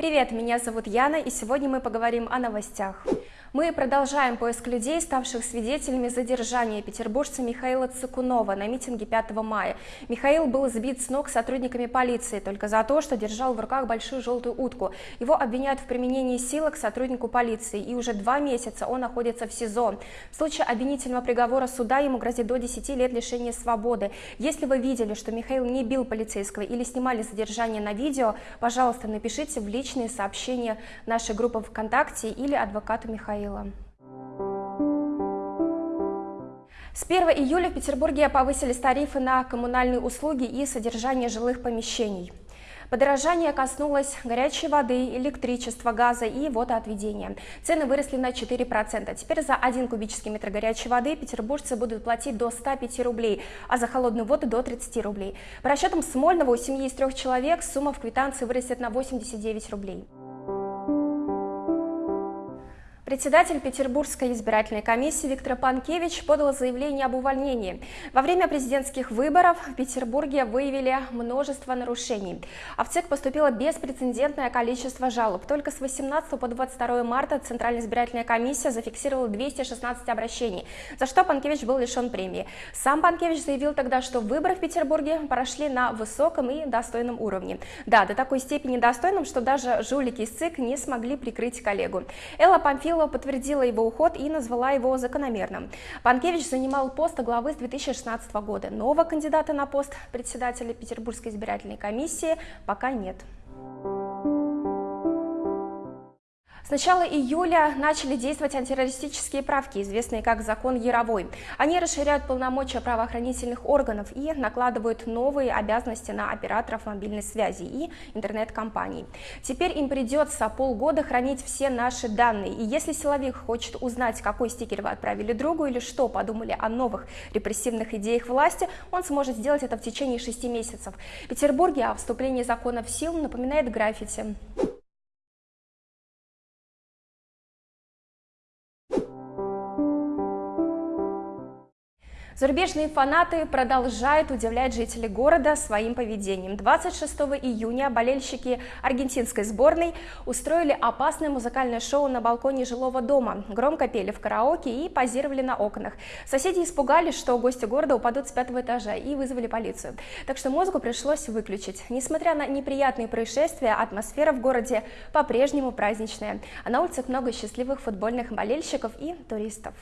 Привет, меня зовут Яна, и сегодня мы поговорим о новостях. Мы продолжаем поиск людей, ставших свидетелями задержания петербуржца Михаила Цикунова на митинге 5 мая. Михаил был сбит с ног сотрудниками полиции только за то, что держал в руках большую желтую утку. Его обвиняют в применении силы к сотруднику полиции, и уже два месяца он находится в СИЗО. В случае обвинительного приговора суда ему грозит до 10 лет лишения свободы. Если вы видели, что Михаил не бил полицейского или снимали задержание на видео, пожалуйста, напишите в личные сообщения нашей группы ВКонтакте или адвокату Михаила. Михаила. С 1 июля в Петербурге повысились тарифы на коммунальные услуги и содержание жилых помещений. Подорожание коснулось горячей воды, электричества, газа и водоотведения. Цены выросли на 4%. Теперь за 1 кубический метр горячей воды петербуржцы будут платить до 105 рублей, а за холодную воду до 30 рублей. По расчетам Смольного у семьи из трех человек сумма в квитанции вырастет на 89 рублей. Председатель Петербургской избирательной комиссии Виктор Панкевич подал заявление об увольнении. Во время президентских выборов в Петербурге выявили множество нарушений. А в ЦИК поступило беспрецедентное количество жалоб. Только с 18 по 22 марта Центральная избирательная комиссия зафиксировала 216 обращений, за что Панкевич был лишен премии. Сам Панкевич заявил тогда, что выборы в Петербурге прошли на высоком и достойном уровне. Да, до такой степени достойном, что даже жулики из ЦИК не смогли прикрыть коллегу. Элла Памфилова Михайлова подтвердила его уход и назвала его закономерным. Панкевич занимал пост главы с 2016 года. Нового кандидата на пост председателя Петербургской избирательной комиссии пока нет. С начала июля начали действовать антитеррористические правки, известные как закон Яровой. Они расширяют полномочия правоохранительных органов и накладывают новые обязанности на операторов мобильной связи и интернет-компаний. Теперь им придется полгода хранить все наши данные, и если силовик хочет узнать, какой стикер вы отправили другу или что подумали о новых репрессивных идеях власти, он сможет сделать это в течение шести месяцев. В Петербурге о вступлении закона в силу напоминает граффити. Зарубежные фанаты продолжают удивлять жителей города своим поведением. 26 июня болельщики аргентинской сборной устроили опасное музыкальное шоу на балконе жилого дома. Громко пели в караоке и позировали на окнах. Соседи испугались, что гости города упадут с пятого этажа и вызвали полицию. Так что музыку пришлось выключить. Несмотря на неприятные происшествия, атмосфера в городе по-прежнему праздничная. А на улицах много счастливых футбольных болельщиков и туристов.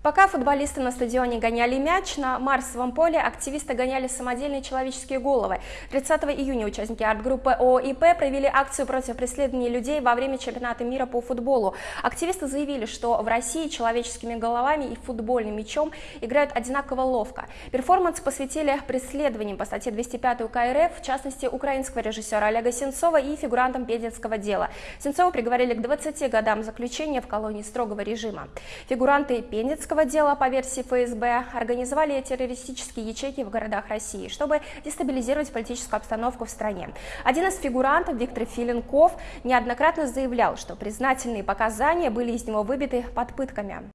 Пока футболисты на стадионе гоняли мяч, на Марсовом поле активисты гоняли самодельные человеческие головы. 30 июня участники арт-группы ОИП провели акцию против преследования людей во время чемпионата мира по футболу. Активисты заявили, что в России человеческими головами и футбольным мячом играют одинаково ловко. Перформанс посвятили преследованиям по статье 205 УК РФ, в частности, украинского режиссера Олега Сенцова и фигурантам Пензенского дела. Сенцова приговорили к 20 годам заключения в колонии строгого режима. Фигуранты Пензенского Минского дела по версии ФСБ организовали террористические ячейки в городах России, чтобы дестабилизировать политическую обстановку в стране. Один из фигурантов, Виктор Филенков, неоднократно заявлял, что признательные показания были из него выбиты под пытками.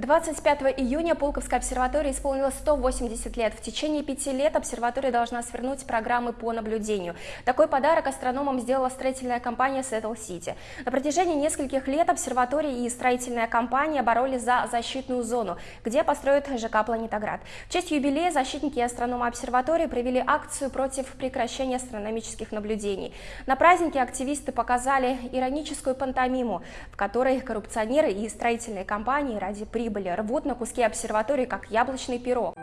25 июня Пулковской обсерватории исполнилось 180 лет. В течение пяти лет обсерватория должна свернуть программы по наблюдению. Такой подарок астрономам сделала строительная компания Seattle City. На протяжении нескольких лет обсерватория и строительная компания боролись за защитную зону, где построят ЖК «Планетоград». В честь юбилея защитники и астрономы обсерватории провели акцию против прекращения астрономических наблюдений. На празднике активисты показали ироническую пантомиму, в которой коррупционеры и строительные компании ради прибыли прибыли рвут на куски обсерватории, как яблочный пирог.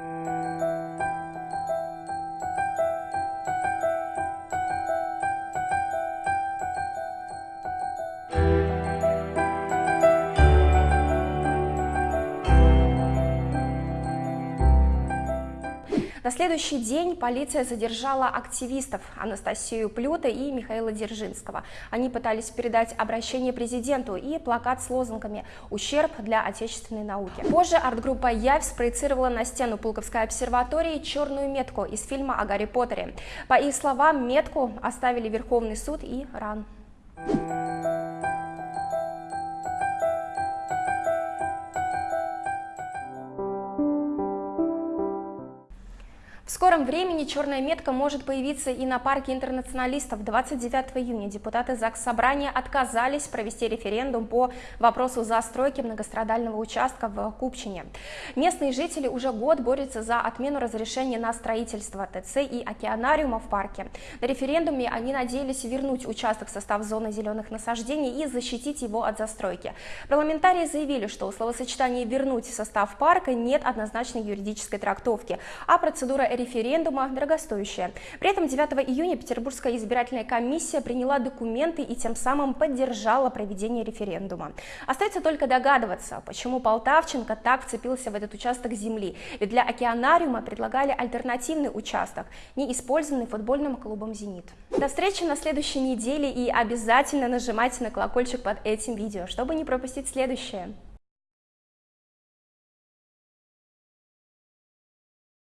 На следующий день полиция задержала активистов Анастасию Плюта и Михаила Дзержинского. Они пытались передать обращение президенту и плакат с лозунгами «Ущерб для отечественной науки». Позже арт-группа «Явь» спроецировала на стену Пулковской обсерватории черную метку из фильма о Гарри Поттере. По их словам, метку оставили Верховный суд и РАН. В скором времени черная метка может появиться и на парке интернационалистов. 29 июня депутаты ЗАГС Собрания отказались провести референдум по вопросу застройки многострадального участка в Купчине. Местные жители уже год борются за отмену разрешения на строительство ТЦ и океанариума в парке. На референдуме они надеялись вернуть участок в состав зоны зеленых насаждений и защитить его от застройки. Парламентарии заявили, что у словосочетания «вернуть в состав парка» нет однозначной юридической трактовки, а процедура референдума дорогостоящая. При этом 9 июня Петербургская избирательная комиссия приняла документы и тем самым поддержала проведение референдума. Остается только догадываться, почему Полтавченко так вцепился в этот участок земли. Ведь для океанариума предлагали альтернативный участок, не использованный футбольным клубом «Зенит». До встречи на следующей неделе и обязательно нажимайте на колокольчик под этим видео, чтобы не пропустить следующее.